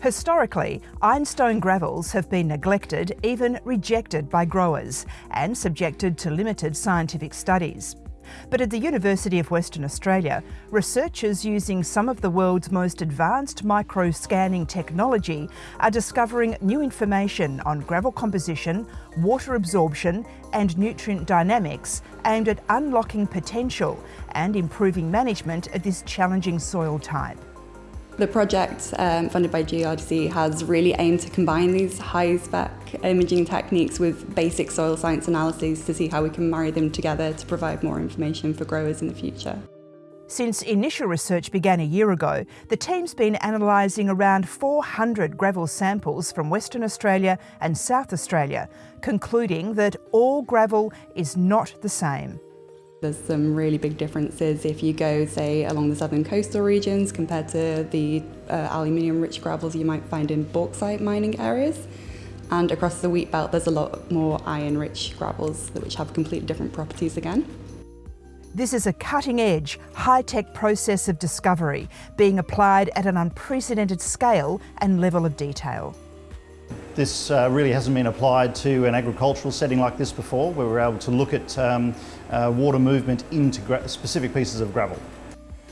Historically, ironstone gravels have been neglected, even rejected by growers, and subjected to limited scientific studies. But at the University of Western Australia, researchers using some of the world's most advanced micro-scanning technology are discovering new information on gravel composition, water absorption and nutrient dynamics aimed at unlocking potential and improving management of this challenging soil type. The project um, funded by GRDC has really aimed to combine these high-spec imaging techniques with basic soil science analyses to see how we can marry them together to provide more information for growers in the future. Since initial research began a year ago, the team's been analysing around 400 gravel samples from Western Australia and South Australia, concluding that all gravel is not the same. There's some really big differences if you go, say, along the southern coastal regions compared to the uh, aluminium-rich gravels you might find in bauxite mining areas. And across the wheat belt, there's a lot more iron-rich gravels which have completely different properties again. This is a cutting-edge, high-tech process of discovery being applied at an unprecedented scale and level of detail. This uh, really hasn't been applied to an agricultural setting like this before, where we're able to look at um, uh, water movement into specific pieces of gravel.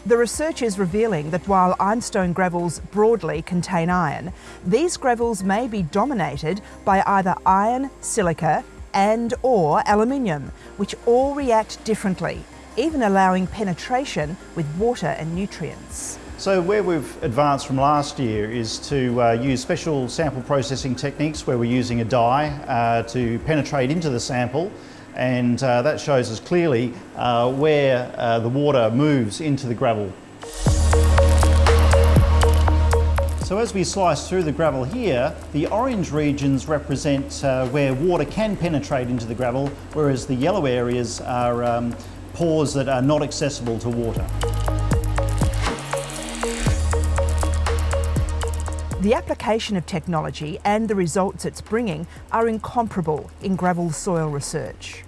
The research is revealing that while ironstone gravels broadly contain iron, these gravels may be dominated by either iron, silica and or aluminium, which all react differently, even allowing penetration with water and nutrients. So where we've advanced from last year is to uh, use special sample processing techniques where we're using a dye uh, to penetrate into the sample and uh, that shows us clearly uh, where uh, the water moves into the gravel. So as we slice through the gravel here, the orange regions represent uh, where water can penetrate into the gravel, whereas the yellow areas are um, pores that are not accessible to water. The application of technology and the results it's bringing are incomparable in gravel soil research.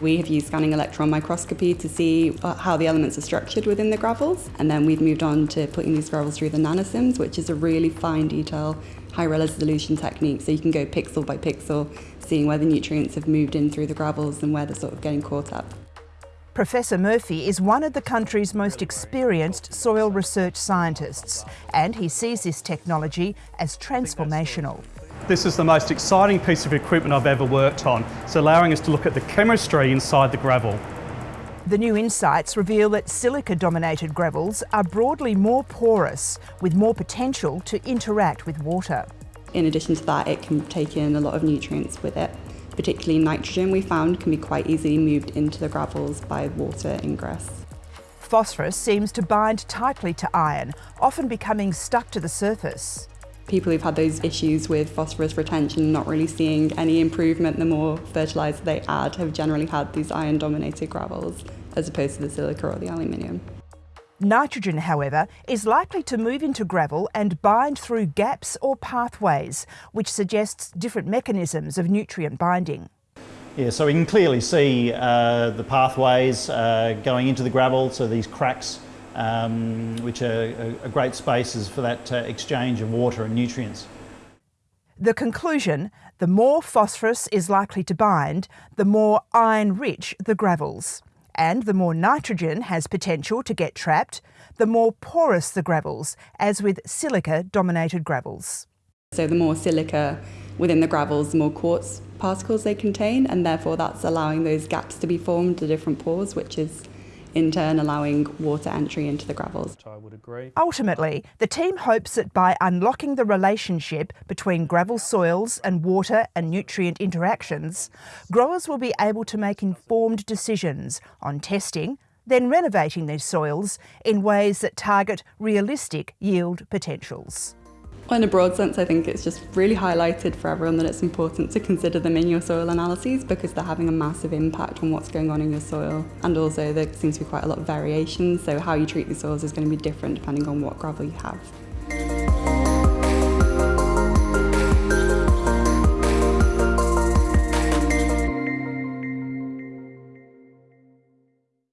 We have used scanning electron microscopy to see uh, how the elements are structured within the gravels and then we've moved on to putting these gravels through the NanoSIMS which is a really fine detail high resolution technique so you can go pixel by pixel seeing where the nutrients have moved in through the gravels and where they're sort of getting caught up. Professor Murphy is one of the country's most experienced soil research scientists, and he sees this technology as transformational. This is the most exciting piece of equipment I've ever worked on. It's allowing us to look at the chemistry inside the gravel. The new insights reveal that silica-dominated gravels are broadly more porous, with more potential to interact with water. In addition to that, it can take in a lot of nutrients with it particularly nitrogen we found can be quite easily moved into the gravels by water ingress. Phosphorus seems to bind tightly to iron, often becoming stuck to the surface. People who've had those issues with phosphorus retention, not really seeing any improvement the more fertiliser they add, have generally had these iron-dominated gravels as opposed to the silica or the aluminium. Nitrogen, however, is likely to move into gravel and bind through gaps or pathways, which suggests different mechanisms of nutrient binding. Yeah, so we can clearly see uh, the pathways uh, going into the gravel, so these cracks, um, which are, are, great spaces for that uh, exchange of water and nutrients. The conclusion, the more phosphorus is likely to bind, the more iron-rich the gravels and the more nitrogen has potential to get trapped, the more porous the gravels, as with silica-dominated gravels. So the more silica within the gravels, the more quartz particles they contain, and therefore that's allowing those gaps to be formed, the different pores, which is in turn allowing water entry into the gravels. I would agree. Ultimately, the team hopes that by unlocking the relationship between gravel soils and water and nutrient interactions, growers will be able to make informed decisions on testing, then renovating these soils in ways that target realistic yield potentials. In a broad sense, I think it's just really highlighted for everyone that it's important to consider them in your soil analyses because they're having a massive impact on what's going on in your soil. And also there seems to be quite a lot of variation, so how you treat the soils is going to be different depending on what gravel you have.